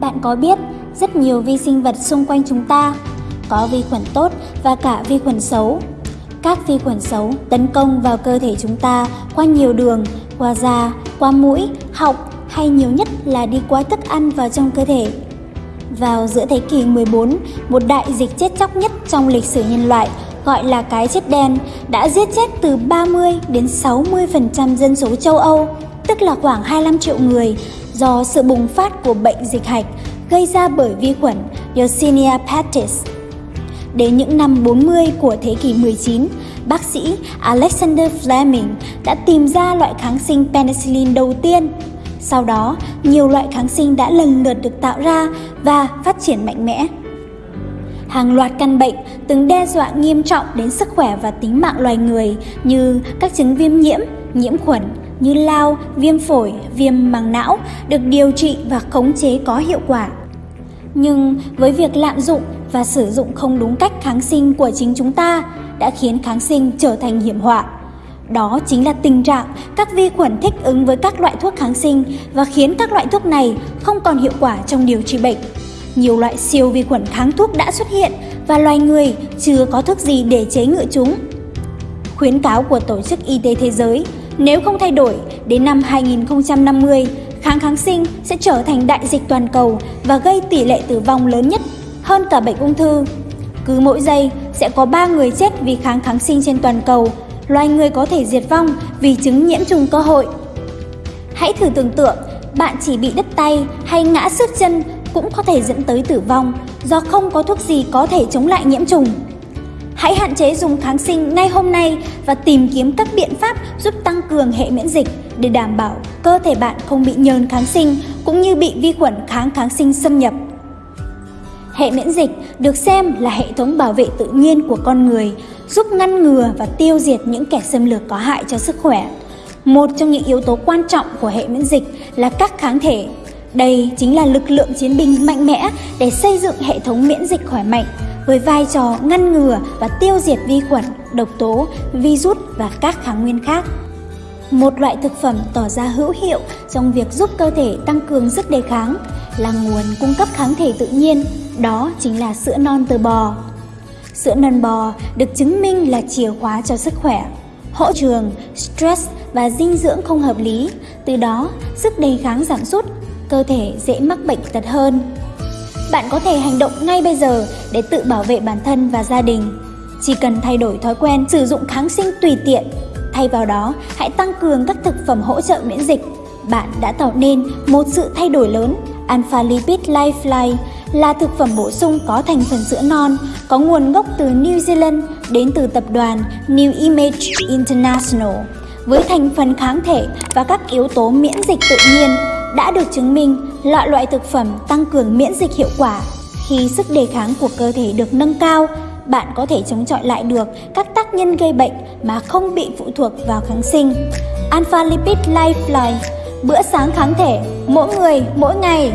Bạn có biết rất nhiều vi sinh vật xung quanh chúng ta có vi khuẩn tốt và cả vi khuẩn xấu. Các vi khuẩn xấu tấn công vào cơ thể chúng ta qua nhiều đường, qua da, qua mũi, họng hay nhiều nhất là đi qua thức ăn vào trong cơ thể. Vào giữa thế kỷ 14, một đại dịch chết chóc nhất trong lịch sử nhân loại gọi là cái chết đen đã giết chết từ 30 đến 60% dân số châu Âu, tức là khoảng 25 triệu người do sự bùng phát của bệnh dịch hạch gây ra bởi vi khuẩn Yersinia pestis. Đến những năm 40 của thế kỷ 19, bác sĩ Alexander Fleming đã tìm ra loại kháng sinh penicillin đầu tiên. Sau đó, nhiều loại kháng sinh đã lần lượt được tạo ra và phát triển mạnh mẽ. Hàng loạt căn bệnh từng đe dọa nghiêm trọng đến sức khỏe và tính mạng loài người như các chứng viêm nhiễm, nhiễm khuẩn như lao, viêm phổi, viêm màng não được điều trị và khống chế có hiệu quả. Nhưng với việc lạm dụng và sử dụng không đúng cách kháng sinh của chính chúng ta đã khiến kháng sinh trở thành hiểm họa. Đó chính là tình trạng các vi khuẩn thích ứng với các loại thuốc kháng sinh và khiến các loại thuốc này không còn hiệu quả trong điều trị bệnh. Nhiều loại siêu vi khuẩn kháng thuốc đã xuất hiện và loài người chưa có thuốc gì để chế ngự chúng. Khuyến cáo của Tổ chức Y tế Thế giới, nếu không thay đổi, đến năm 2050, kháng kháng sinh sẽ trở thành đại dịch toàn cầu và gây tỷ lệ tử vong lớn nhất hơn cả bệnh ung thư. Cứ mỗi giây sẽ có 3 người chết vì kháng kháng sinh trên toàn cầu, loài người có thể diệt vong vì chứng nhiễm trùng cơ hội. Hãy thử tưởng tượng, bạn chỉ bị đứt tay hay ngã xước chân cũng có thể dẫn tới tử vong do không có thuốc gì có thể chống lại nhiễm trùng. Hãy hạn chế dùng kháng sinh ngay hôm nay và tìm kiếm các biện pháp giúp tăng cường hệ miễn dịch để đảm bảo cơ thể bạn không bị nhờn kháng sinh cũng như bị vi khuẩn kháng kháng sinh xâm nhập. Hệ miễn dịch được xem là hệ thống bảo vệ tự nhiên của con người, giúp ngăn ngừa và tiêu diệt những kẻ xâm lược có hại cho sức khỏe. Một trong những yếu tố quan trọng của hệ miễn dịch là các kháng thể. Đây chính là lực lượng chiến binh mạnh mẽ để xây dựng hệ thống miễn dịch khỏe mạnh với vai trò ngăn ngừa và tiêu diệt vi khuẩn, độc tố, virus và các kháng nguyên khác. Một loại thực phẩm tỏ ra hữu hiệu trong việc giúp cơ thể tăng cường sức đề kháng là nguồn cung cấp kháng thể tự nhiên, đó chính là sữa non từ bò. Sữa non bò được chứng minh là chìa khóa cho sức khỏe, hỗ trường, stress và dinh dưỡng không hợp lý, từ đó sức đề kháng giảm sút, cơ thể dễ mắc bệnh tật hơn. Bạn có thể hành động ngay bây giờ để tự bảo vệ bản thân và gia đình. Chỉ cần thay đổi thói quen sử dụng kháng sinh tùy tiện Thay vào đó, hãy tăng cường các thực phẩm hỗ trợ miễn dịch. Bạn đã tạo nên một sự thay đổi lớn. Alpha Lipid Lifeline là thực phẩm bổ sung có thành phần sữa non, có nguồn gốc từ New Zealand đến từ tập đoàn New Image International. Với thành phần kháng thể và các yếu tố miễn dịch tự nhiên, đã được chứng minh loại loại thực phẩm tăng cường miễn dịch hiệu quả khi sức đề kháng của cơ thể được nâng cao bạn có thể chống chọi lại được các tác nhân gây bệnh mà không bị phụ thuộc vào kháng sinh. Alpha Lipid Lifeline, bữa sáng kháng thể, mỗi người, mỗi ngày.